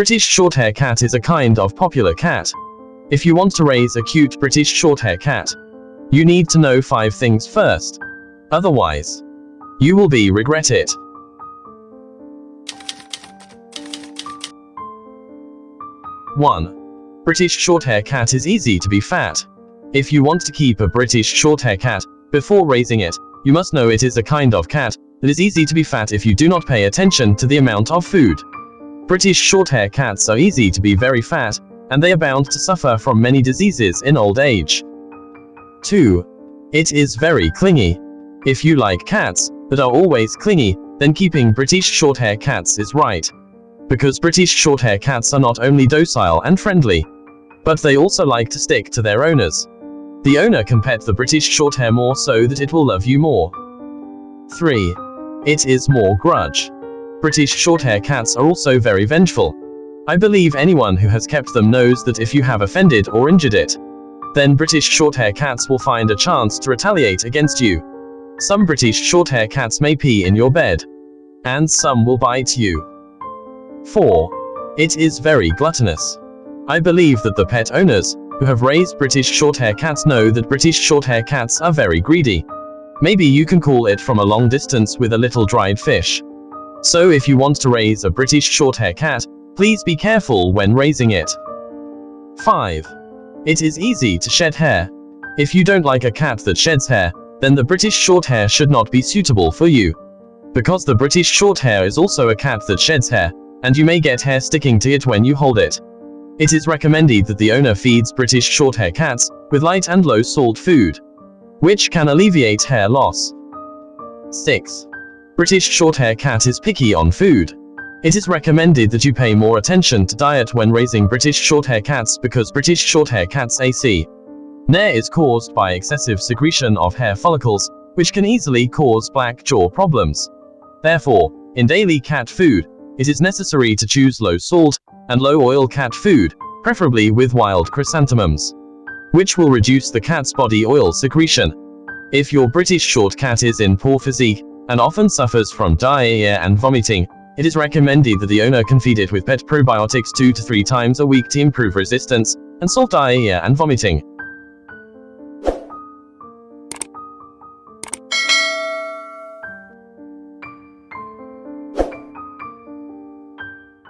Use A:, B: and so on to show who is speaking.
A: British Shorthair Cat is a kind of popular cat. If you want to raise a cute British Shorthair Cat, you need to know 5 things first. Otherwise, you will be regret it. 1. British Shorthair Cat is easy to be fat. If you want to keep a British Shorthair Cat, before raising it, you must know it is a kind of cat that is easy to be fat if you do not pay attention to the amount of food. British Shorthair Cats are easy to be very fat, and they are bound to suffer from many diseases in old age. 2. It is very clingy. If you like cats that are always clingy, then keeping British Shorthair Cats is right because British Shorthair cats are not only docile and friendly, but they also like to stick to their owners. The owner can pet the British Shorthair more so that it will love you more. 3. It is more grudge. British Shorthair cats are also very vengeful. I believe anyone who has kept them knows that if you have offended or injured it, then British Shorthair cats will find a chance to retaliate against you. Some British Shorthair cats may pee in your bed, and some will bite you. 4. It is very gluttonous. I believe that the pet owners, who have raised British Shorthair cats know that British Shorthair cats are very greedy. Maybe you can call it from a long distance with a little dried fish. So if you want to raise a British Shorthair cat, please be careful when raising it. 5. It is easy to shed hair. If you don't like a cat that sheds hair, then the British Shorthair should not be suitable for you. Because the British Shorthair is also a cat that sheds hair, and you may get hair sticking to it when you hold it. It is recommended that the owner feeds British Shorthair cats with light and low salt food, which can alleviate hair loss. 6. British Shorthair cat is picky on food. It is recommended that you pay more attention to diet when raising British Shorthair cats because British Shorthair cats AC. Nair is caused by excessive secretion of hair follicles, which can easily cause black jaw problems. Therefore, in daily cat food, it is necessary to choose low salt and low oil cat food, preferably with wild chrysanthemums, which will reduce the cat's body oil secretion. If your British short cat is in poor physique and often suffers from diarrhea and vomiting, it is recommended that the owner can feed it with pet probiotics 2 to 3 times a week to improve resistance and solve diarrhea and vomiting.